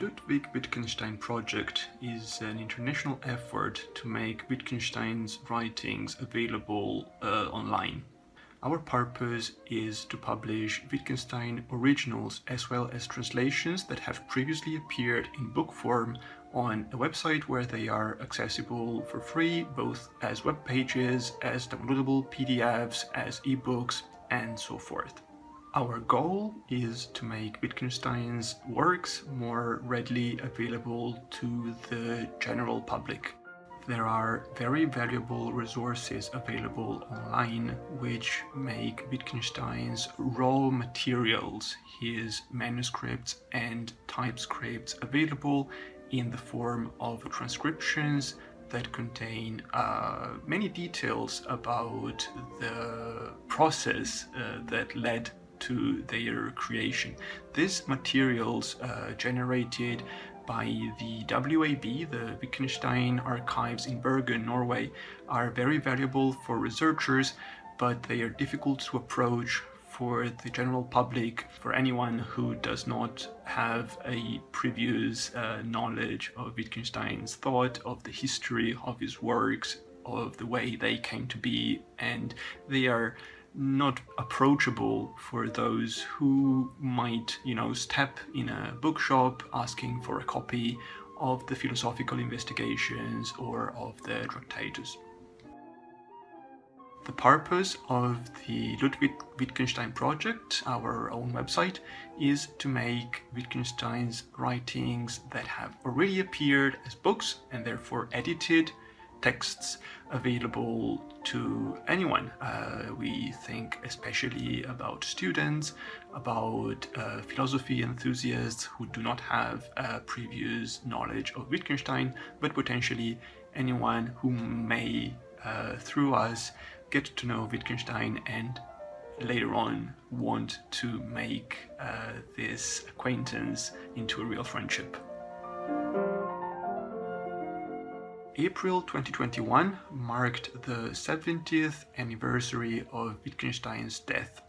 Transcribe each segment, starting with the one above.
Ludwig Wittgenstein project is an international effort to make Wittgenstein's writings available uh, online. Our purpose is to publish Wittgenstein originals as well as translations that have previously appeared in book form on a website where they are accessible for free, both as web pages, as downloadable PDFs, as ebooks, and so forth. Our goal is to make Wittgenstein's works more readily available to the general public. There are very valuable resources available online which make Wittgenstein's raw materials, his manuscripts and typescripts available in the form of transcriptions that contain uh, many details about the process uh, that led to their creation. These materials uh, generated by the WAB, the Wittgenstein Archives in Bergen, Norway, are very valuable for researchers, but they are difficult to approach for the general public, for anyone who does not have a previous uh, knowledge of Wittgenstein's thought, of the history of his works, of the way they came to be, and they are not approachable for those who might, you know, step in a bookshop asking for a copy of the philosophical investigations or of the Tractatus. The purpose of the Ludwig Wittgenstein project, our own website, is to make Wittgenstein's writings that have already appeared as books and therefore edited texts available to anyone. Uh, we think especially about students, about uh, philosophy enthusiasts who do not have uh, previous knowledge of Wittgenstein, but potentially anyone who may, uh, through us, get to know Wittgenstein and later on want to make uh, this acquaintance into a real friendship. April 2021 marked the 70th anniversary of Wittgenstein's death.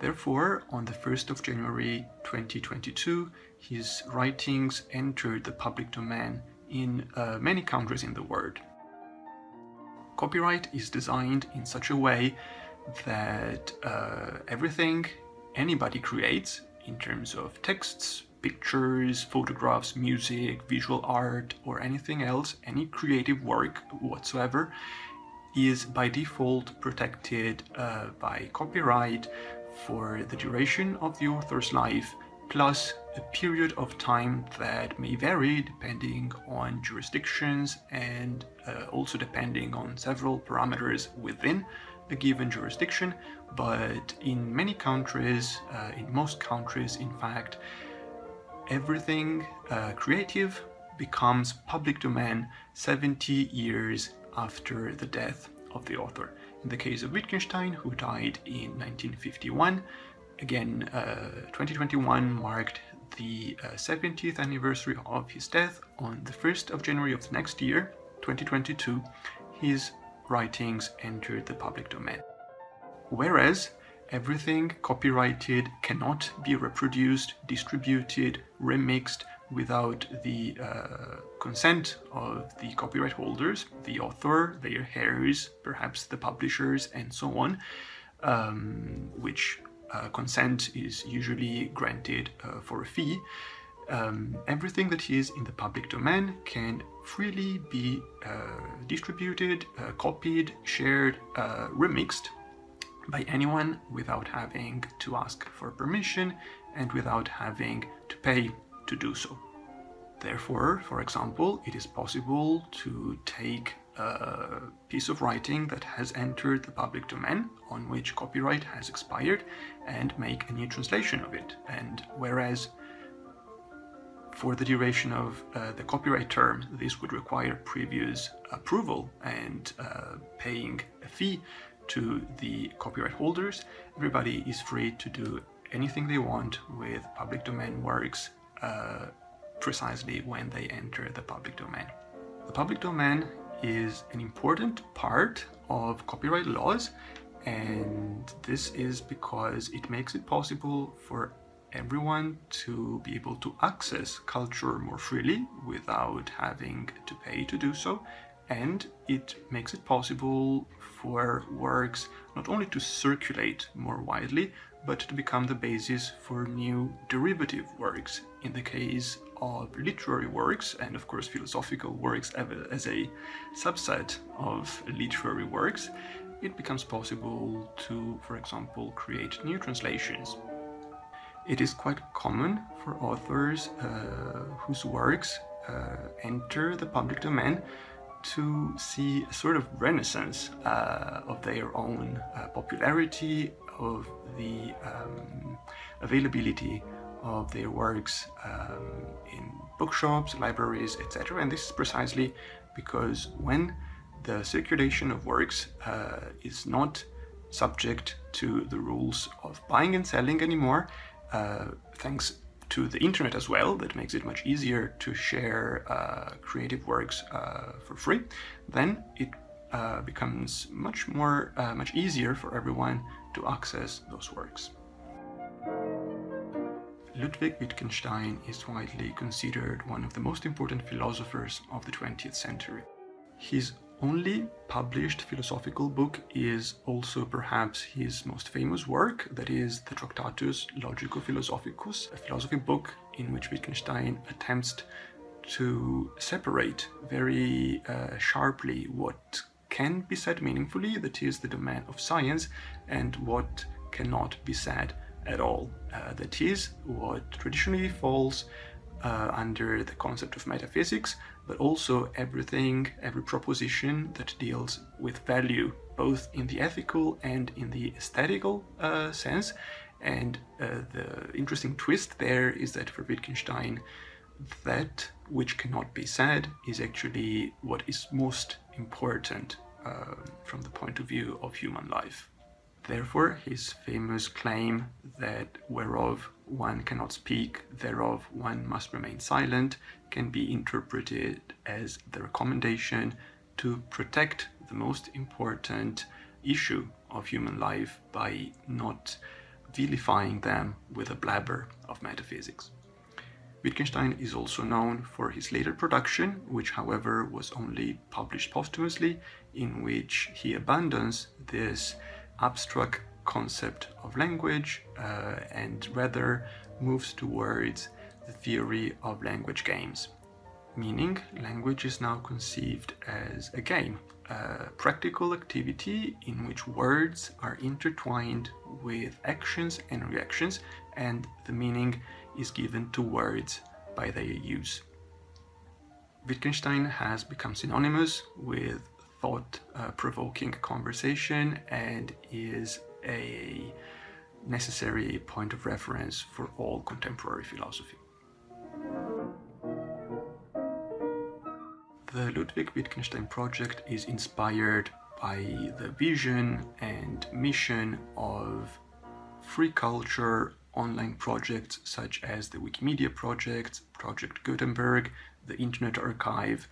Therefore, on the 1st of January 2022, his writings entered the public domain in uh, many countries in the world. Copyright is designed in such a way that uh, everything anybody creates in terms of texts, pictures, photographs, music, visual art, or anything else, any creative work whatsoever, is by default protected uh, by copyright for the duration of the author's life, plus a period of time that may vary depending on jurisdictions and uh, also depending on several parameters within a given jurisdiction, but in many countries, uh, in most countries in fact, everything uh, creative becomes public domain 70 years after the death of the author. In the case of Wittgenstein, who died in 1951, again, uh, 2021 marked the uh, 70th anniversary of his death. On the 1st of January of the next year, 2022, his writings entered the public domain. Whereas Everything copyrighted cannot be reproduced, distributed, remixed without the uh, consent of the copyright holders, the author, their heirs, perhaps the publishers, and so on, um, which uh, consent is usually granted uh, for a fee. Um, everything that is in the public domain can freely be uh, distributed, uh, copied, shared, uh, remixed by anyone without having to ask for permission and without having to pay to do so. Therefore, for example, it is possible to take a piece of writing that has entered the public domain on which copyright has expired and make a new translation of it. And whereas for the duration of uh, the copyright term, this would require previous approval and uh, paying a fee to the copyright holders. Everybody is free to do anything they want with public domain works uh, precisely when they enter the public domain. The public domain is an important part of copyright laws and this is because it makes it possible for everyone to be able to access culture more freely without having to pay to do so and it makes it possible for works not only to circulate more widely but to become the basis for new derivative works. In the case of literary works and of course philosophical works as a subset of literary works it becomes possible to for example create new translations. It is quite common for authors uh, whose works uh, enter the public domain to see a sort of renaissance uh, of their own uh, popularity, of the um, availability of their works um, in bookshops, libraries, etc. And this is precisely because when the circulation of works uh, is not subject to the rules of buying and selling anymore, uh, thanks to the internet as well that makes it much easier to share uh, creative works uh, for free then it uh, becomes much more uh, much easier for everyone to access those works. Ludwig Wittgenstein is widely considered one of the most important philosophers of the 20th century. His only published philosophical book is also perhaps his most famous work, that is the Tractatus Logico-Philosophicus, a philosophy book in which Wittgenstein attempts to separate very uh, sharply what can be said meaningfully, that is the domain of science, and what cannot be said at all. Uh, that is what traditionally falls uh, under the concept of metaphysics, but also everything, every proposition that deals with value, both in the ethical and in the aesthetical uh, sense. And uh, the interesting twist there is that for Wittgenstein, that which cannot be said is actually what is most important uh, from the point of view of human life. Therefore, his famous claim that whereof one cannot speak, thereof one must remain silent, can be interpreted as the recommendation to protect the most important issue of human life by not vilifying them with a blabber of metaphysics. Wittgenstein is also known for his later production, which however was only published posthumously, in which he abandons this abstract concept of language uh, and rather moves towards the theory of language games. Meaning, language is now conceived as a game, a practical activity in which words are intertwined with actions and reactions and the meaning is given to words by their use. Wittgenstein has become synonymous with thought-provoking uh, conversation and is a necessary point of reference for all contemporary philosophy. The Ludwig Wittgenstein project is inspired by the vision and mission of free culture online projects such as the Wikimedia project, Project Gutenberg, the Internet Archive,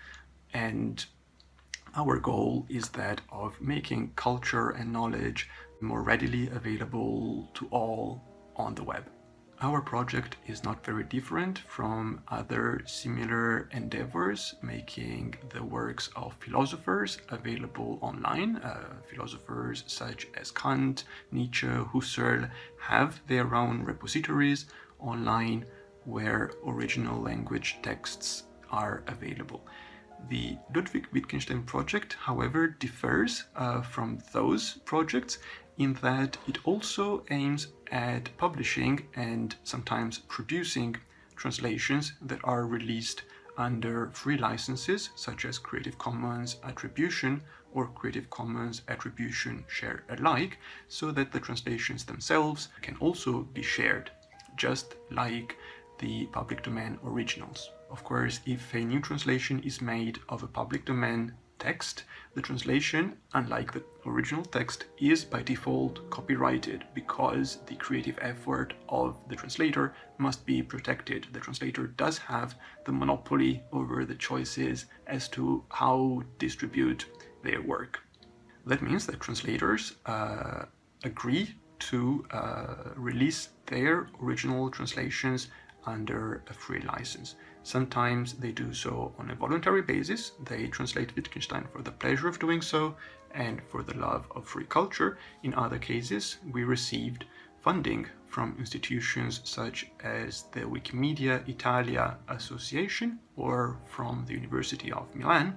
and our goal is that of making culture and knowledge more readily available to all on the web. Our project is not very different from other similar endeavors making the works of philosophers available online. Uh, philosophers such as Kant, Nietzsche, Husserl have their own repositories online where original language texts are available. The Ludwig Wittgenstein project, however, differs uh, from those projects in that it also aims at publishing and sometimes producing translations that are released under free licenses such as Creative Commons Attribution or Creative Commons Attribution Share Alike so that the translations themselves can also be shared just like the public domain originals. Of course, if a new translation is made of a public domain text, the translation, unlike the original text, is by default copyrighted because the creative effort of the translator must be protected. The translator does have the monopoly over the choices as to how distribute their work. That means that translators uh, agree to uh, release their original translations under a free license. Sometimes they do so on a voluntary basis. They translate Wittgenstein for the pleasure of doing so and for the love of free culture. In other cases, we received funding from institutions such as the Wikimedia Italia Association or from the University of Milan,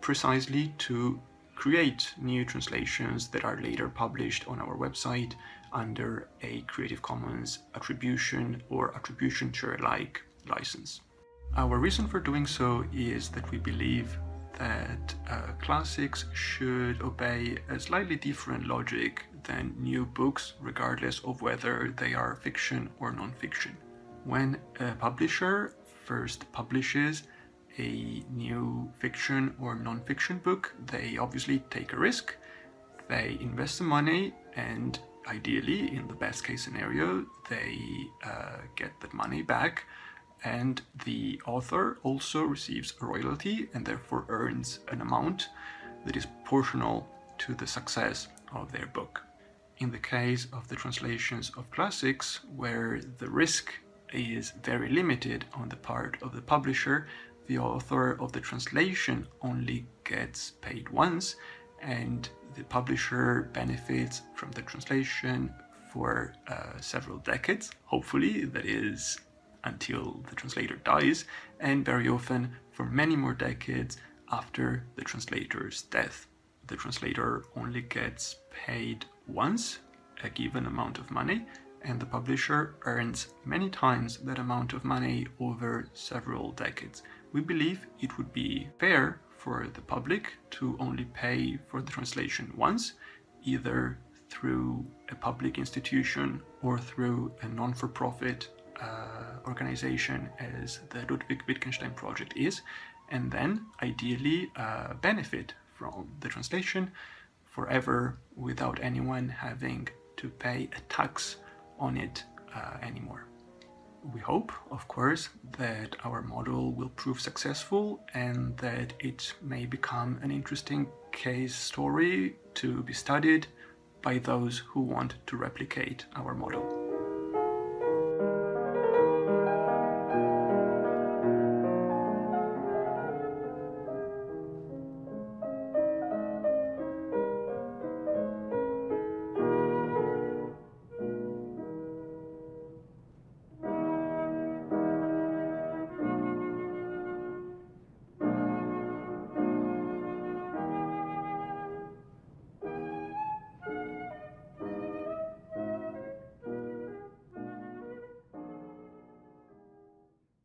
precisely to create new translations that are later published on our website under a Creative Commons attribution or attribution share-alike license. Our reason for doing so is that we believe that uh, classics should obey a slightly different logic than new books regardless of whether they are fiction or non-fiction. When a publisher first publishes a new fiction or non-fiction book, they obviously take a risk, they invest the money and ideally, in the best case scenario, they uh, get that money back and the author also receives a royalty and therefore earns an amount that is proportional to the success of their book. In the case of the translations of classics, where the risk is very limited on the part of the publisher, the author of the translation only gets paid once and the publisher benefits from the translation for uh, several decades, hopefully, that is until the translator dies, and very often for many more decades after the translator's death. The translator only gets paid once a given amount of money and the publisher earns many times that amount of money over several decades. We believe it would be fair for the public to only pay for the translation once, either through a public institution or through a non-for-profit organization as the Ludwig Wittgenstein project is, and then ideally uh, benefit from the translation forever without anyone having to pay a tax on it uh, anymore. We hope, of course, that our model will prove successful and that it may become an interesting case story to be studied by those who want to replicate our model.